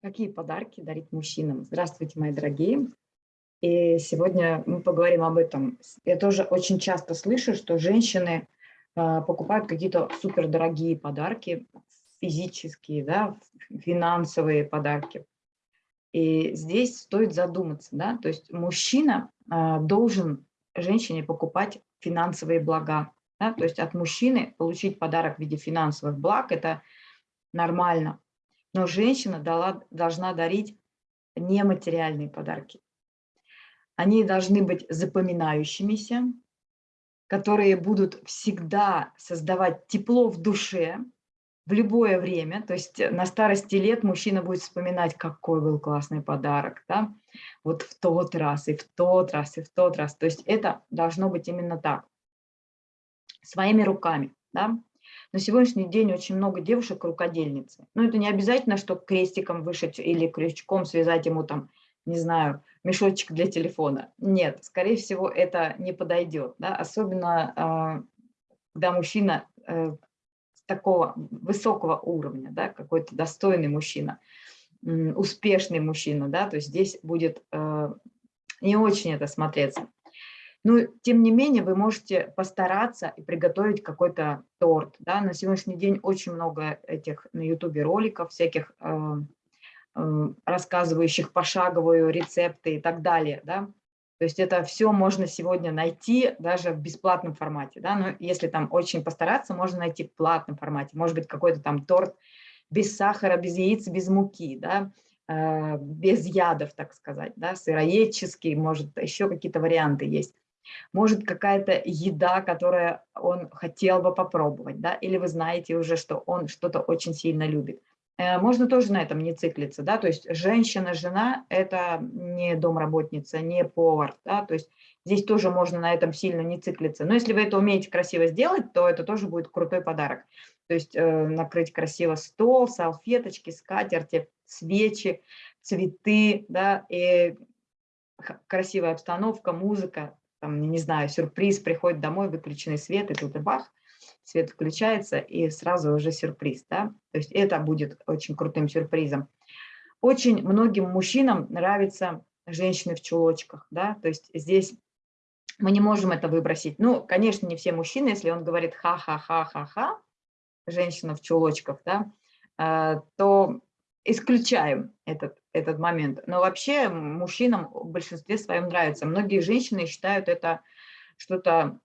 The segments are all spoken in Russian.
Какие подарки дарить мужчинам? Здравствуйте, мои дорогие. И сегодня мы поговорим об этом. Я тоже очень часто слышу, что женщины а, покупают какие-то супердорогие подарки, физические, да, финансовые подарки. И здесь стоит задуматься, да, то есть мужчина а, должен женщине покупать финансовые блага, да, то есть от мужчины получить подарок в виде финансовых благ – это нормально. Но женщина дала, должна дарить нематериальные подарки. Они должны быть запоминающимися, которые будут всегда создавать тепло в душе в любое время. То есть на старости лет мужчина будет вспоминать, какой был классный подарок. Да? Вот в тот раз, и в тот раз, и в тот раз. То есть это должно быть именно так. Своими руками. Да? На сегодняшний день очень много девушек рукодельницы. Но это не обязательно, что крестиком вышить или крючком связать ему там, не знаю, мешочек для телефона. Нет, скорее всего, это не подойдет. Да? Особенно, а, когда мужчина э, такого высокого уровня, да, какой-то достойный мужчина, успешный мужчина, да, то есть здесь будет э, не очень это смотреться. Но, тем не менее, вы можете постараться и приготовить какой-то торт. Да? На сегодняшний день очень много этих на ютубе роликов, всяких э, э, рассказывающих пошаговые рецепты и так далее. Да? То есть это все можно сегодня найти даже в бесплатном формате. Да? Но если там очень постараться, можно найти в платном формате. Может быть, какой-то там торт без сахара, без яиц, без муки, да? э, без ядов, так сказать, да? сыроедческий, может, еще какие-то варианты есть может какая-то еда, которую он хотел бы попробовать, да, или вы знаете уже, что он что-то очень сильно любит. Э, можно тоже на этом не циклиться, да, то есть женщина, жена – это не домработница, не повар, да, то есть здесь тоже можно на этом сильно не циклиться. Но если вы это умеете красиво сделать, то это тоже будет крутой подарок. То есть э, накрыть красиво стол, салфеточки, скатерти, свечи, цветы, да, и красивая обстановка, музыка, там, не знаю, сюрприз, приходит домой, выключенный свет, и тут бах, свет включается, и сразу уже сюрприз, да, то есть это будет очень крутым сюрпризом. Очень многим мужчинам нравятся женщины в чулочках, да, то есть здесь мы не можем это выбросить. Ну, конечно, не все мужчины, если он говорит ха-ха-ха-ха-ха, женщина в чулочках, да, э, то исключаем этот, этот момент. Но вообще мужчинам в большинстве своем нравится. Многие женщины считают это что-то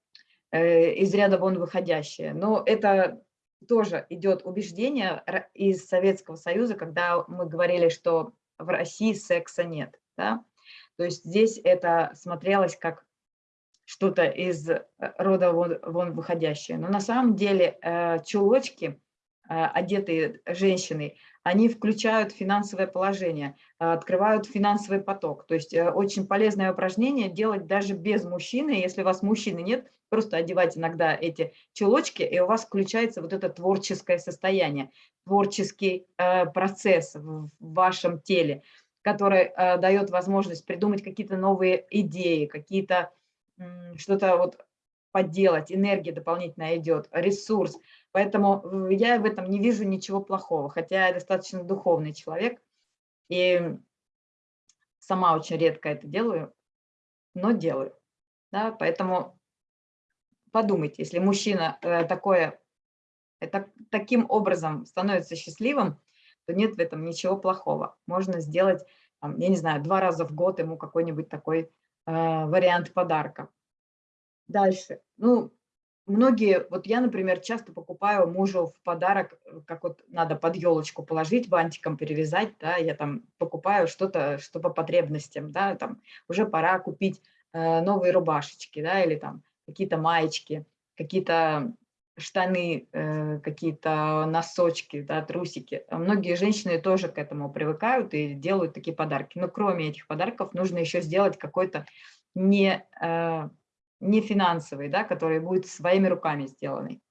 э, из ряда вон выходящее. Но это тоже идет убеждение из Советского Союза, когда мы говорили, что в России секса нет. Да? То есть здесь это смотрелось как что-то из рода вон, вон выходящее. Но на самом деле э, чулочки, э, одетые женщиной, они включают финансовое положение, э, открывают финансовый поток. То есть э, очень полезное упражнение делать даже без мужчины. Если у вас мужчины нет, просто одевать иногда эти чулочки, и у вас включается вот это творческое состояние, творческий э, процесс в вашем теле, который дает возможность придумать какие-то новые идеи, какие-то что-то вот поделать, энергия дополнительная идет, ресурс. Поэтому я в этом не вижу ничего плохого, хотя я достаточно духовный человек, и сама очень редко это делаю, но делаю. Да? Поэтому подумайте, если мужчина э, такое, это, таким образом становится счастливым, то нет в этом ничего плохого. Можно сделать, я не знаю, два раза в год ему какой-нибудь такой э, вариант подарка. Дальше. Ну, Многие, вот я, например, часто покупаю мужу в подарок, э, как вот надо под елочку положить, бантиком перевязать, да, я там покупаю что-то, что по потребностям, да, там уже пора купить э, новые рубашечки, да, или там какие-то маечки, какие-то штаны, э, какие-то носочки, да, трусики. Многие женщины тоже к этому привыкают и делают такие подарки. Но кроме этих подарков нужно еще сделать какой-то не... Э, не финансовый, да, который будет своими руками сделанный.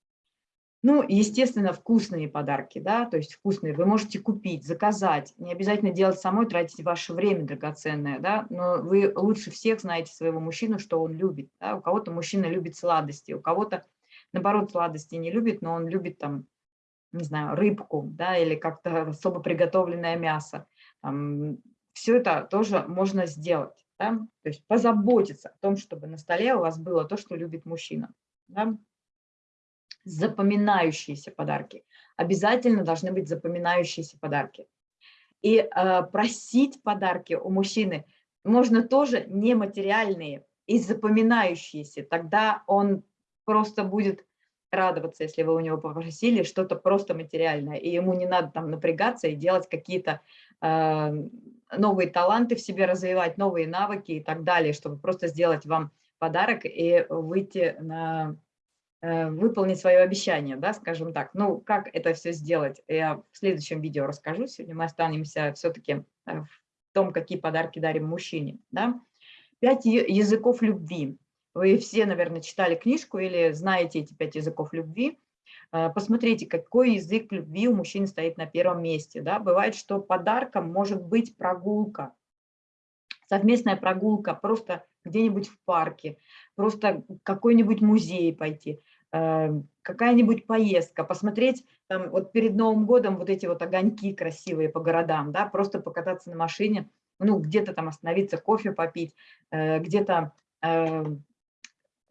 Ну, естественно, вкусные подарки, да, то есть вкусные вы можете купить, заказать, не обязательно делать самой, тратить ваше время драгоценное, да, но вы лучше всех знаете своего мужчину, что он любит, да, у кого-то мужчина любит сладости, у кого-то, наоборот, сладости не любит, но он любит там не знаю, рыбку, да, или как-то особо приготовленное мясо. Там, все это тоже можно сделать. Да? То есть позаботиться о том, чтобы на столе у вас было то, что любит мужчина. Да? Запоминающиеся подарки. Обязательно должны быть запоминающиеся подарки. И э, просить подарки у мужчины можно тоже нематериальные и запоминающиеся. Тогда он просто будет радоваться, если вы у него попросили что-то просто материальное, и ему не надо там напрягаться и делать какие-то э, новые таланты в себе развивать, новые навыки и так далее, чтобы просто сделать вам подарок и выйти на э, выполнить свое обещание, да, скажем так. Ну, как это все сделать, я в следующем видео расскажу. Сегодня мы останемся все-таки э, в том, какие подарки дарим мужчине. Да. Пять языков любви. Вы все, наверное, читали книжку или знаете эти пять языков любви. Э, посмотрите, какой язык любви у мужчин стоит на первом месте. Да? Бывает, что подарком может быть прогулка, совместная прогулка, просто где-нибудь в парке, просто какой-нибудь музей пойти, э, какая-нибудь поездка, посмотреть, там, вот перед Новым годом вот эти вот огоньки красивые по городам, да, просто покататься на машине, ну, где-то там остановиться, кофе попить, э, где-то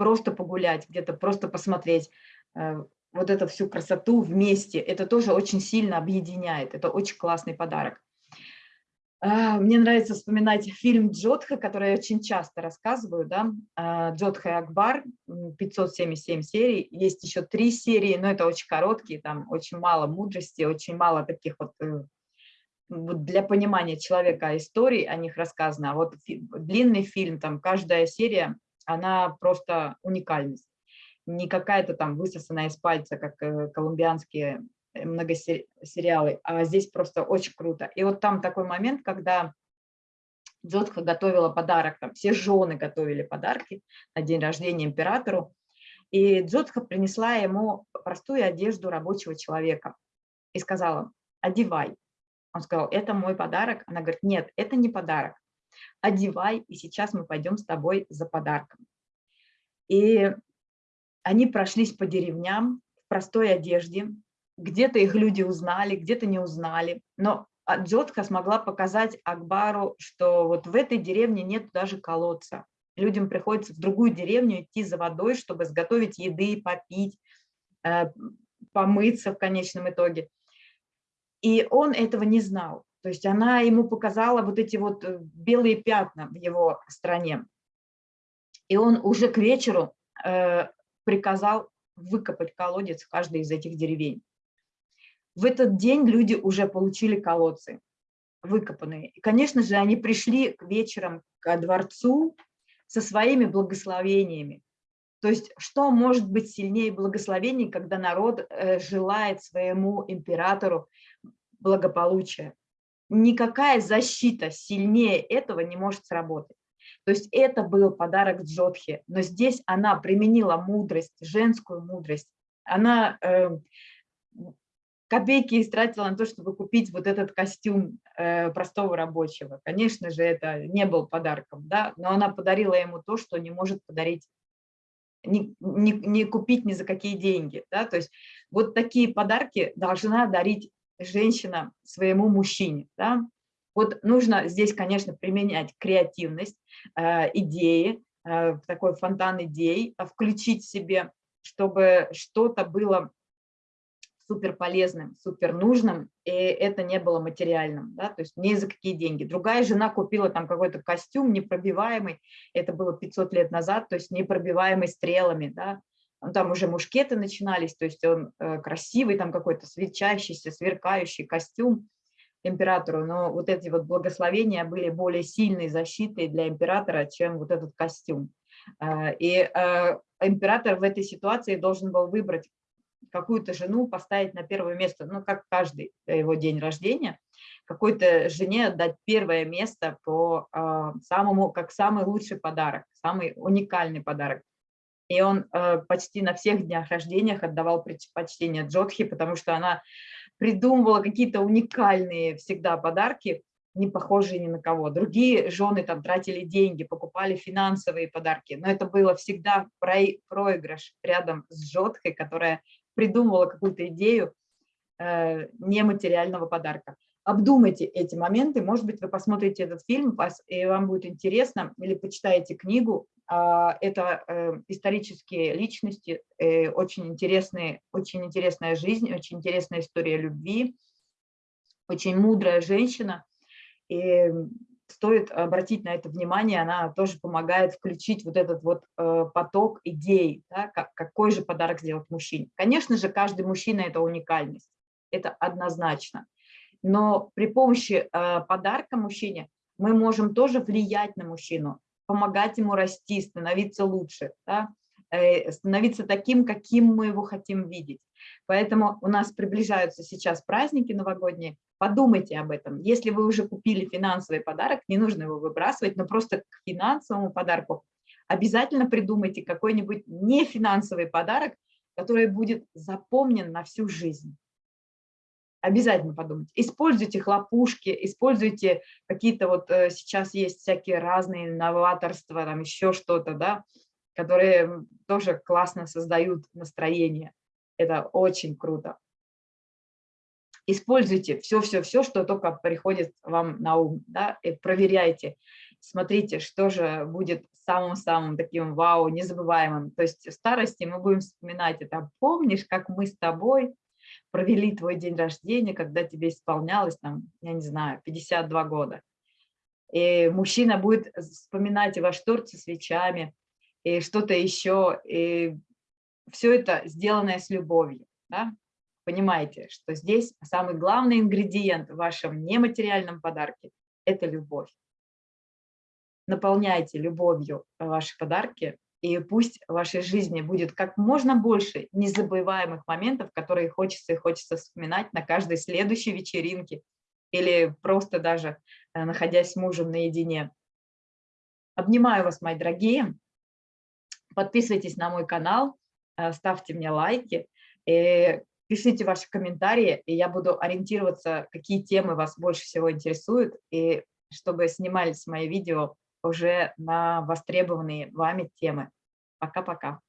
просто погулять, где-то просто посмотреть э, вот эту всю красоту вместе. Это тоже очень сильно объединяет. Это очень классный подарок. А, мне нравится вспоминать фильм Джодха, который я очень часто рассказываю. Да? А, Джодха и Акбар, 577 серий. Есть еще три серии, но это очень короткие, там очень мало мудрости, очень мало таких вот э, для понимания человека историй о них рассказано. А вот длинный фильм, там каждая серия она просто уникальность. Не какая-то там высосанная из пальца, как э, колумбианские э, многосериалы, а здесь просто очень круто. И вот там такой момент, когда Джодха готовила подарок, там все жены готовили подарки на день рождения императору, и Джодха принесла ему простую одежду рабочего человека и сказала, одевай. Он сказал, это мой подарок. Она говорит, нет, это не подарок одевай, и сейчас мы пойдем с тобой за подарком. И они прошлись по деревням в простой одежде, где-то их люди узнали, где-то не узнали, но Джотха смогла показать Акбару, что вот в этой деревне нет даже колодца. Людям приходится в другую деревню идти за водой, чтобы сготовить еды, попить, э, помыться в конечном итоге. И он этого не знал. То есть она ему показала вот эти вот э, белые пятна в его стране. И он уже к вечеру э, приказал выкопать колодец в каждой из этих деревень. В этот день люди уже получили колодцы выкопанные. И, конечно же, они пришли к вечерам к дворцу со своими благословениями. То есть что может быть сильнее благословений, когда народ э, желает своему императору благополучия? Никакая защита сильнее этого не может сработать. То есть это был подарок Джодхи, но здесь она применила мудрость, женскую мудрость. Она э, копейки истратила на то, чтобы купить вот этот костюм э, простого рабочего. Конечно же, это не был подарком, да, но она подарила ему то, что не может подарить, не, не, не купить ни за какие деньги. Да? То есть вот такие подарки должна дарить женщина своему мужчине. Да? Вот нужно здесь, конечно, применять креативность, э, идеи, э, такой фонтан идей, а включить в себе, чтобы что-то было супер полезным, супер нужным, и это не было материальным, да, то есть не за какие деньги. Другая жена купила там какой-то костюм непробиваемый, это было 500 лет назад, то есть непробиваемый стрелами, да, там уже мушкеты начинались, то есть он э, красивый, там какой-то свечащийся, сверкающий костюм императору, но вот эти вот благословения были более сильной защитой для императора, чем вот этот костюм. Э, и э, император в этой ситуации должен был выбрать какую-то жену, поставить на первое место, ну, как каждый его день рождения, какой-то жене дать первое место по самому, как самый лучший подарок, самый уникальный подарок. И он э, почти на всех днях рождениях отдавал предпочтение Джодхи, потому что она придумывала какие-то уникальные всегда подарки, не похожие ни на кого. Другие жены там тратили деньги, покупали финансовые подарки, но это было всегда проигрыш рядом с Джодхой, которая придумывала какую-то идею, э, нематериального подарка. Обдумайте эти моменты, может быть, вы посмотрите этот фильм, и вам будет интересно, или почитаете книгу. А, это э, исторические личности, э, очень, интересные, очень интересная жизнь, очень интересная история любви, очень мудрая женщина. И стоит обратить на это внимание, она тоже помогает включить вот этот вот э, поток идей, да, как, какой же подарок сделать мужчине. Конечно же, каждый мужчина – это уникальность, это однозначно. Но при помощи э, подарка мужчине мы можем тоже влиять на мужчину, помогать ему расти, становиться лучше, да, э, становиться таким, каким мы его хотим видеть. Поэтому у нас приближаются сейчас праздники новогодние, Подумайте об этом. Если вы уже купили финансовый подарок, не нужно его выбрасывать, но просто к финансовому подарку обязательно придумайте какой-нибудь нефинансовый подарок, который будет запомнен на всю жизнь. Обязательно подумайте. Используйте хлопушки, используйте какие-то вот э, сейчас есть всякие разные новаторства, там еще что-то, да, которые тоже классно создают настроение. Это очень круто. Используйте все-все-все, что только приходит вам на ум, да, и проверяйте, смотрите, что же будет самым-самым таким вау, незабываемым. То есть в старости мы будем вспоминать это. Помнишь, как мы с тобой провели твой день рождения, когда тебе исполнялось, там, я не знаю, 52 года. И мужчина будет вспоминать и ваш торт со свечами, и что-то еще. И все это сделанное с любовью. Да? понимаете, что здесь самый главный ингредиент в вашем нематериальном подарке – это любовь. Наполняйте любовью ваши подарки, и пусть в вашей жизни будет как можно больше незабываемых моментов, которые хочется и хочется вспоминать на каждой следующей вечеринке или просто даже э, находясь с мужем наедине. Обнимаю вас, мои дорогие. Подписывайтесь на мой канал, э, ставьте мне лайки. И Пишите ваши комментарии, и я буду ориентироваться, какие темы вас больше всего интересуют, и чтобы снимались мои видео уже на востребованные вами темы. Пока-пока.